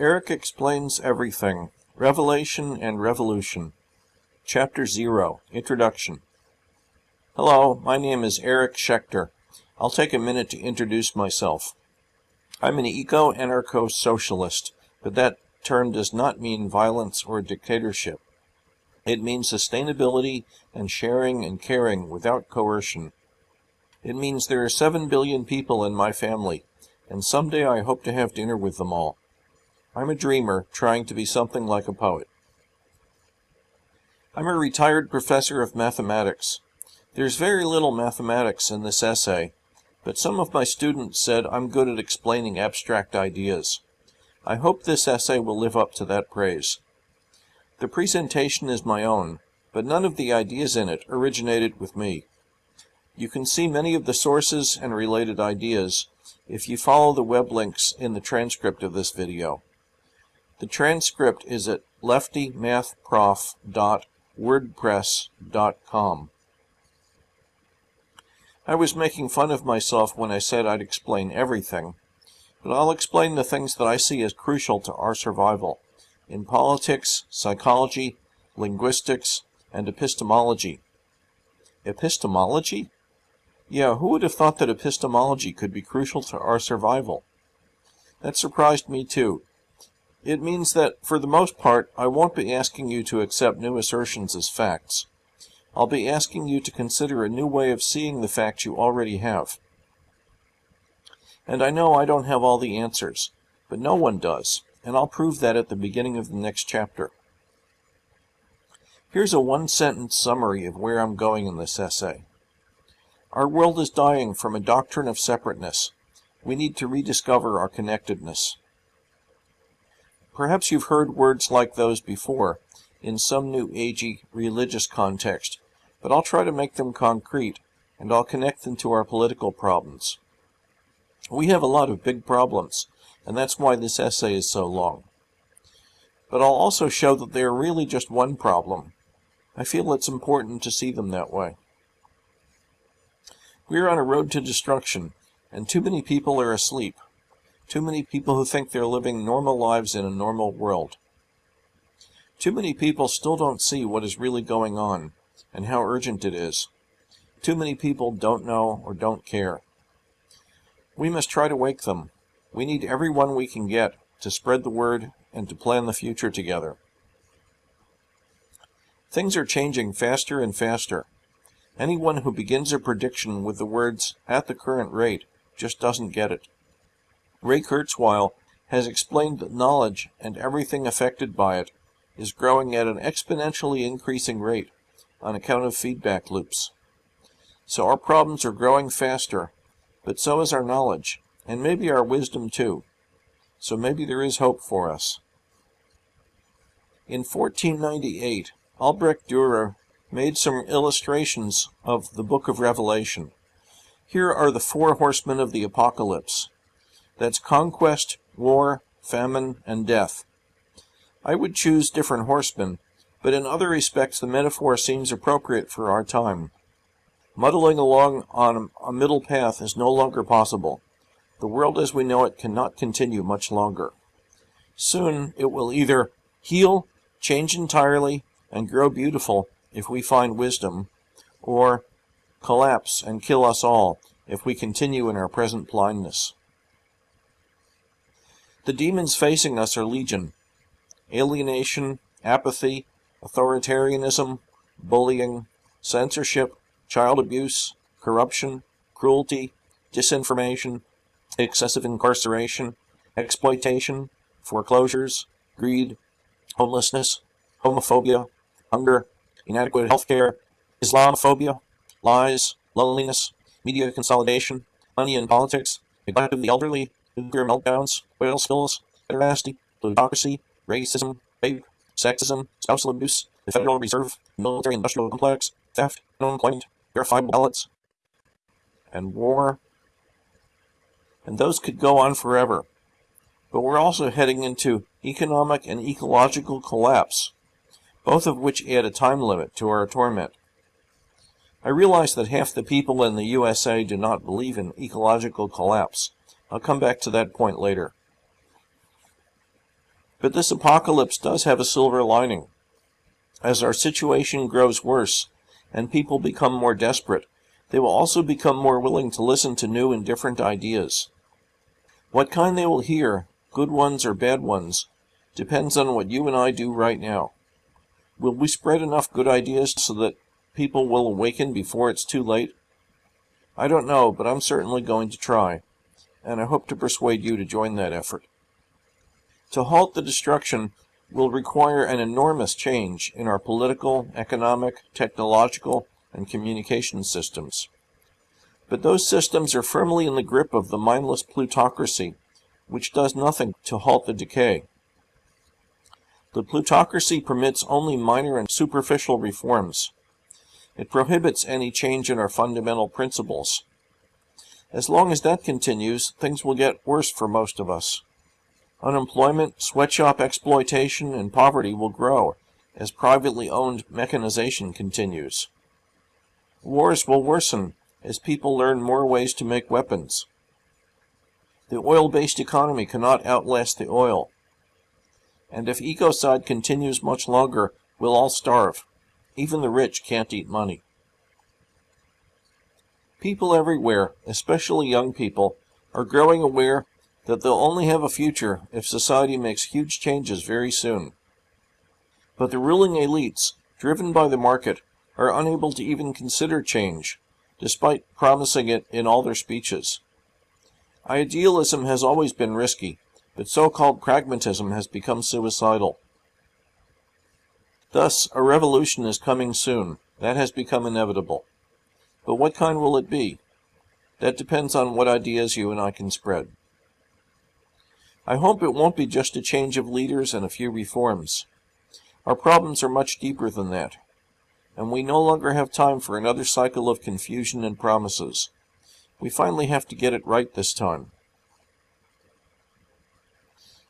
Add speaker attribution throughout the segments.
Speaker 1: Eric Explains Everything Revelation and Revolution. Chapter 0 Introduction. Hello, my name is Eric Schechter. I'll take a minute to introduce myself. I'm an eco anarcho socialist, but that term does not mean violence or dictatorship. It means sustainability and sharing and caring without coercion. It means there are 7 billion people in my family, and someday I hope to have dinner with them all. I'm a dreamer trying to be something like a poet. I'm a retired professor of mathematics. There's very little mathematics in this essay, but some of my students said I'm good at explaining abstract ideas. I hope this essay will live up to that praise. The presentation is my own, but none of the ideas in it originated with me. You can see many of the sources and related ideas if you follow the web links in the transcript of this video. The transcript is at leftymathprof.wordpress.com. I was making fun of myself when I said I'd explain everything, but I'll explain the things that I see as crucial to our survival in politics, psychology, linguistics, and epistemology. Epistemology? Yeah, who would have thought that epistemology could be crucial to our survival? That surprised me too, it means that, for the most part, I won't be asking you to accept new assertions as facts. I'll be asking you to consider a new way of seeing the facts you already have. And I know I don't have all the answers, but no one does, and I'll prove that at the beginning of the next chapter. Here's a one-sentence summary of where I'm going in this essay. Our world is dying from a doctrine of separateness. We need to rediscover our connectedness. Perhaps you've heard words like those before, in some new agey religious context, but I'll try to make them concrete, and I'll connect them to our political problems. We have a lot of big problems, and that's why this essay is so long. But I'll also show that they are really just one problem. I feel it's important to see them that way. We are on a road to destruction, and too many people are asleep. Too many people who think they're living normal lives in a normal world. Too many people still don't see what is really going on and how urgent it is. Too many people don't know or don't care. We must try to wake them. We need everyone we can get to spread the word and to plan the future together. Things are changing faster and faster. Anyone who begins a prediction with the words, at the current rate, just doesn't get it. Ray Kurzweil has explained that knowledge and everything affected by it is growing at an exponentially increasing rate on account of feedback loops. So our problems are growing faster, but so is our knowledge, and maybe our wisdom too. So maybe there is hope for us. In 1498, Albrecht Dürer made some illustrations of the Book of Revelation. Here are the four horsemen of the apocalypse. That's conquest, war, famine, and death. I would choose different horsemen, but in other respects the metaphor seems appropriate for our time. Muddling along on a middle path is no longer possible. The world as we know it cannot continue much longer. Soon it will either heal, change entirely, and grow beautiful if we find wisdom, or collapse and kill us all if we continue in our present blindness. The demons facing us are legion. Alienation, apathy, authoritarianism, bullying, censorship, child abuse, corruption, cruelty, disinformation, excessive incarceration, exploitation, foreclosures, greed, homelessness, homophobia, hunger, inadequate health care, Islamophobia, lies, loneliness, media consolidation, money in politics, neglect of the elderly, nuclear meltdowns, oil spills, pederasty, plutocracy, racism, rape, sexism, spousal abuse, the Federal Reserve, military industrial complex, theft, unemployment, verifiable ballots, and war. And those could go on forever. But we're also heading into economic and ecological collapse, both of which add a time limit to our torment. I realize that half the people in the USA do not believe in ecological collapse, I'll come back to that point later. But this apocalypse does have a silver lining. As our situation grows worse and people become more desperate, they will also become more willing to listen to new and different ideas. What kind they will hear, good ones or bad ones, depends on what you and I do right now. Will we spread enough good ideas so that people will awaken before it's too late? I don't know, but I'm certainly going to try, and I hope to persuade you to join that effort. To halt the destruction will require an enormous change in our political, economic, technological, and communication systems. But those systems are firmly in the grip of the mindless plutocracy, which does nothing to halt the decay. The plutocracy permits only minor and superficial reforms. It prohibits any change in our fundamental principles. As long as that continues, things will get worse for most of us. Unemployment, sweatshop exploitation, and poverty will grow as privately owned mechanization continues. Wars will worsen as people learn more ways to make weapons. The oil-based economy cannot outlast the oil. And if ecocide continues much longer, we'll all starve. Even the rich can't eat money. People everywhere, especially young people, are growing aware that they'll only have a future if society makes huge changes very soon. But the ruling elites, driven by the market, are unable to even consider change, despite promising it in all their speeches. Idealism has always been risky, but so-called pragmatism has become suicidal. Thus, a revolution is coming soon. That has become inevitable. But what kind will it be? That depends on what ideas you and I can spread. I hope it won't be just a change of leaders and a few reforms. Our problems are much deeper than that, and we no longer have time for another cycle of confusion and promises. We finally have to get it right this time.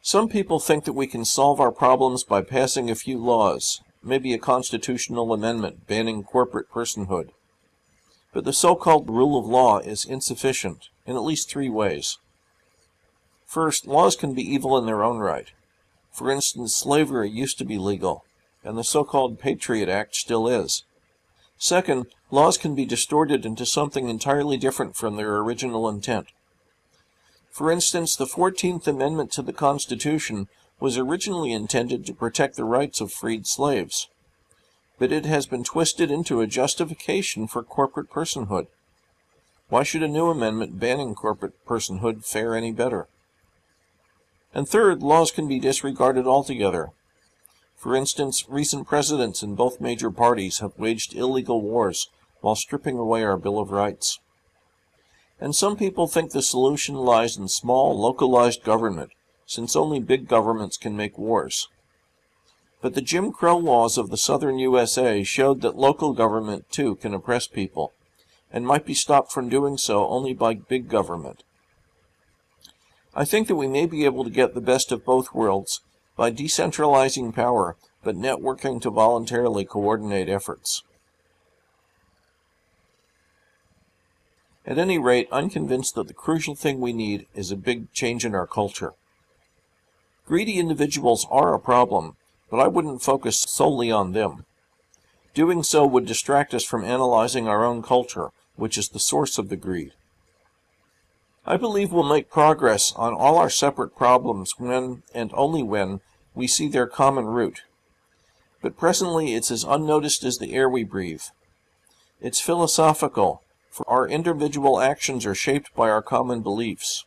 Speaker 1: Some people think that we can solve our problems by passing a few laws, maybe a constitutional amendment banning corporate personhood. But the so-called rule of law is insufficient in at least three ways. First, laws can be evil in their own right. For instance, slavery used to be legal, and the so-called Patriot Act still is. Second, laws can be distorted into something entirely different from their original intent. For instance, the 14th Amendment to the Constitution was originally intended to protect the rights of freed slaves, but it has been twisted into a justification for corporate personhood. Why should a new amendment banning corporate personhood fare any better? And third, laws can be disregarded altogether. For instance, recent presidents in both major parties have waged illegal wars while stripping away our Bill of Rights. And some people think the solution lies in small, localized government, since only big governments can make wars. But the Jim Crow laws of the southern USA showed that local government, too, can oppress people, and might be stopped from doing so only by big government. I think that we may be able to get the best of both worlds by decentralizing power, but networking to voluntarily coordinate efforts. At any rate, I'm convinced that the crucial thing we need is a big change in our culture. Greedy individuals are a problem, but I wouldn't focus solely on them. Doing so would distract us from analyzing our own culture, which is the source of the greed. I believe we'll make progress on all our separate problems when, and only when, we see their common root. But presently it's as unnoticed as the air we breathe. It's philosophical, for our individual actions are shaped by our common beliefs.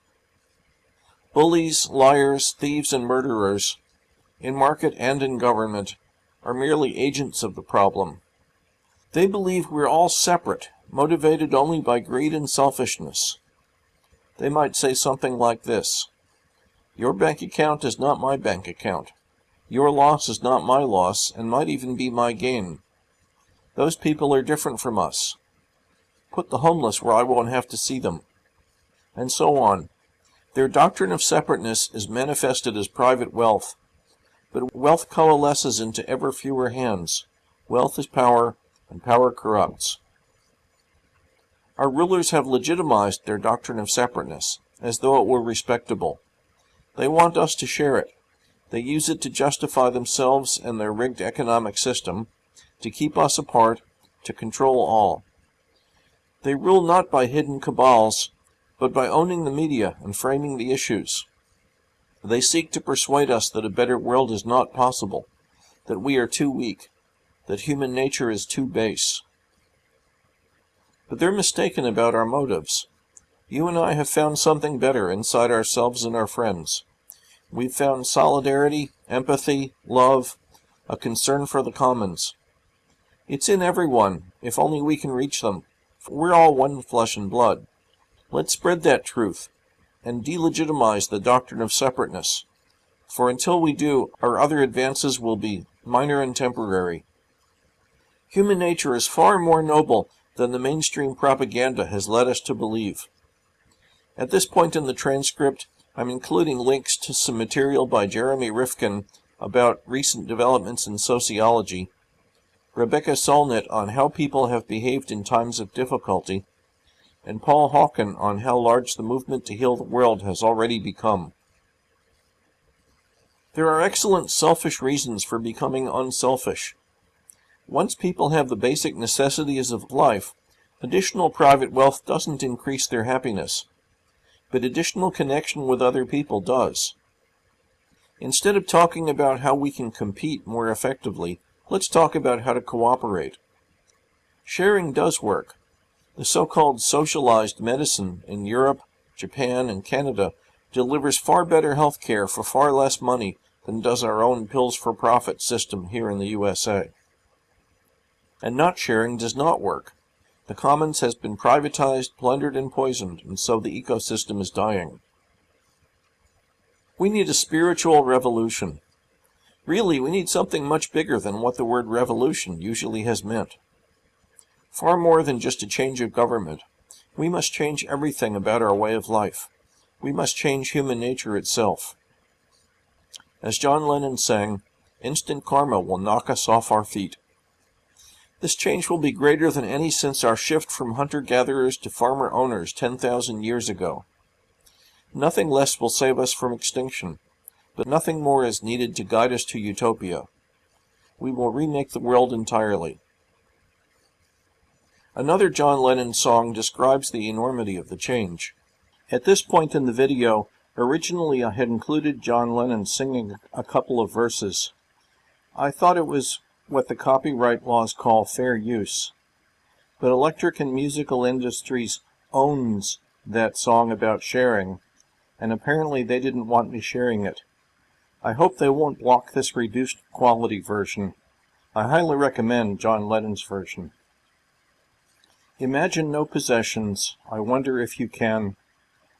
Speaker 1: Bullies, liars, thieves, and murderers, in market and in government, are merely agents of the problem. They believe we're all separate, motivated only by greed and selfishness. They might say something like this. Your bank account is not my bank account. Your loss is not my loss, and might even be my gain. Those people are different from us. Put the homeless where I won't have to see them. And so on. Their doctrine of separateness is manifested as private wealth. But wealth coalesces into ever fewer hands. Wealth is power, and power corrupts. Our rulers have legitimized their doctrine of separateness, as though it were respectable. They want us to share it. They use it to justify themselves and their rigged economic system, to keep us apart, to control all. They rule not by hidden cabals, but by owning the media and framing the issues. They seek to persuade us that a better world is not possible, that we are too weak, that human nature is too base. But they're mistaken about our motives. You and I have found something better inside ourselves and our friends. We've found solidarity, empathy, love, a concern for the commons. It's in everyone, if only we can reach them. We're all one flesh and blood. Let's spread that truth and delegitimize the doctrine of separateness. For until we do, our other advances will be minor and temporary. Human nature is far more noble than the mainstream propaganda has led us to believe. At this point in the transcript, I'm including links to some material by Jeremy Rifkin about recent developments in sociology, Rebecca Solnit on how people have behaved in times of difficulty, and Paul Hawken on how large the movement to heal the world has already become. There are excellent selfish reasons for becoming unselfish. Once people have the basic necessities of life, additional private wealth doesn't increase their happiness but additional connection with other people does. Instead of talking about how we can compete more effectively, let's talk about how to cooperate. Sharing does work. The so-called socialized medicine in Europe, Japan, and Canada delivers far better health care for far less money than does our own pills for profit system here in the USA. And not sharing does not work. The commons has been privatized, plundered, and poisoned, and so the ecosystem is dying. We need a spiritual revolution. Really, we need something much bigger than what the word revolution usually has meant. Far more than just a change of government. We must change everything about our way of life. We must change human nature itself. As John Lennon sang, instant karma will knock us off our feet. This change will be greater than any since our shift from hunter-gatherers to farmer-owners 10,000 years ago. Nothing less will save us from extinction, but nothing more is needed to guide us to utopia. We will remake the world entirely. Another John Lennon song describes the enormity of the change. At this point in the video, originally I had included John Lennon singing a couple of verses. I thought it was what the copyright laws call fair use. But Electric and Musical Industries owns that song about sharing, and apparently they didn't want me sharing it. I hope they won't block this reduced quality version. I highly recommend John Lennon's version. Imagine no possessions, I wonder if you can.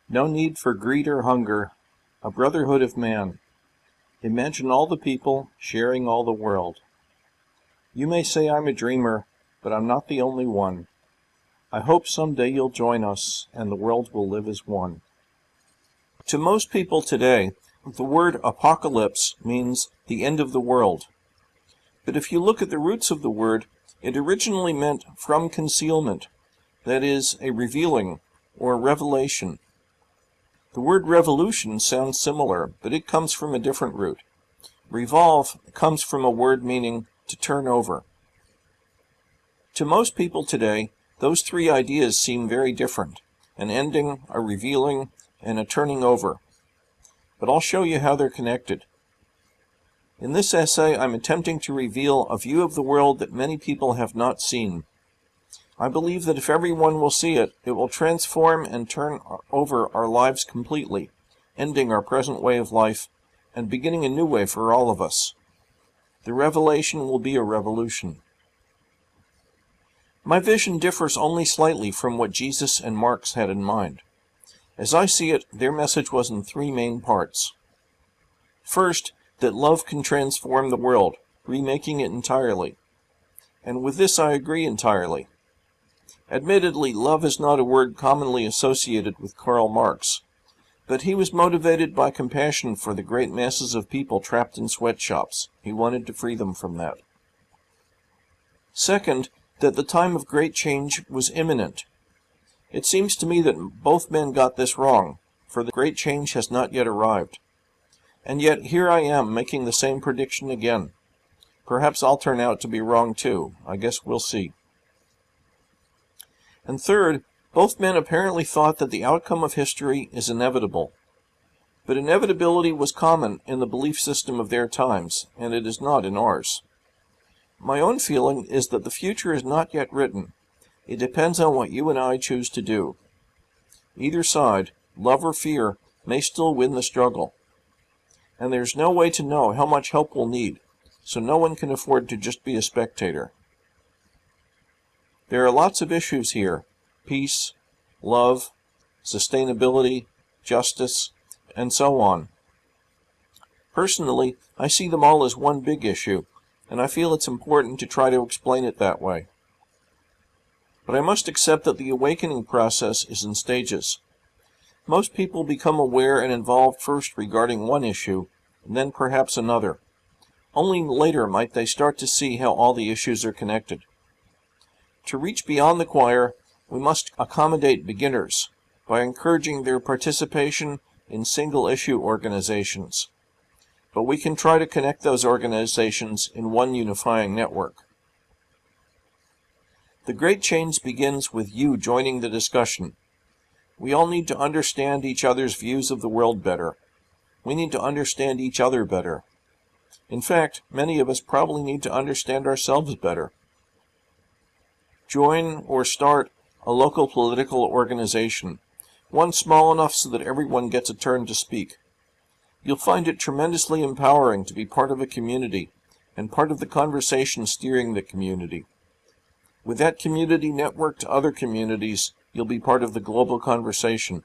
Speaker 1: No need for greed or hunger, a brotherhood of man. Imagine all the people sharing all the world. You may say I'm a dreamer, but I'm not the only one. I hope someday you'll join us and the world will live as one. To most people today, the word apocalypse means the end of the world. But if you look at the roots of the word, it originally meant from concealment, that is, a revealing or revelation. The word revolution sounds similar, but it comes from a different root. Revolve comes from a word meaning to turn over. To most people today, those three ideas seem very different an ending, a revealing, and a turning over. But I'll show you how they're connected. In this essay, I'm attempting to reveal a view of the world that many people have not seen. I believe that if everyone will see it, it will transform and turn over our lives completely, ending our present way of life and beginning a new way for all of us. The revelation will be a revolution. My vision differs only slightly from what Jesus and Marx had in mind. As I see it, their message was in three main parts. First, that love can transform the world, remaking it entirely. And with this I agree entirely. Admittedly, love is not a word commonly associated with Karl Marx, but he was motivated by compassion for the great masses of people trapped in sweatshops. He wanted to free them from that. Second, that the time of great change was imminent. It seems to me that both men got this wrong, for the great change has not yet arrived. And yet here I am making the same prediction again. Perhaps I'll turn out to be wrong too. I guess we'll see. And third, both men apparently thought that the outcome of history is inevitable. But inevitability was common in the belief system of their times, and it is not in ours. My own feeling is that the future is not yet written. It depends on what you and I choose to do. Either side, love or fear, may still win the struggle. And there's no way to know how much help we'll need, so no one can afford to just be a spectator. There are lots of issues here peace, love, sustainability, justice, and so on. Personally, I see them all as one big issue, and I feel it's important to try to explain it that way. But I must accept that the awakening process is in stages. Most people become aware and involved first regarding one issue, and then perhaps another. Only later might they start to see how all the issues are connected. To reach beyond the choir, we must accommodate beginners by encouraging their participation in single issue organizations. But we can try to connect those organizations in one unifying network. The great change begins with you joining the discussion. We all need to understand each other's views of the world better. We need to understand each other better. In fact, many of us probably need to understand ourselves better. Join or start a local political organization, one small enough so that everyone gets a turn to speak. You'll find it tremendously empowering to be part of a community and part of the conversation steering the community. With that community network to other communities, you'll be part of the global conversation.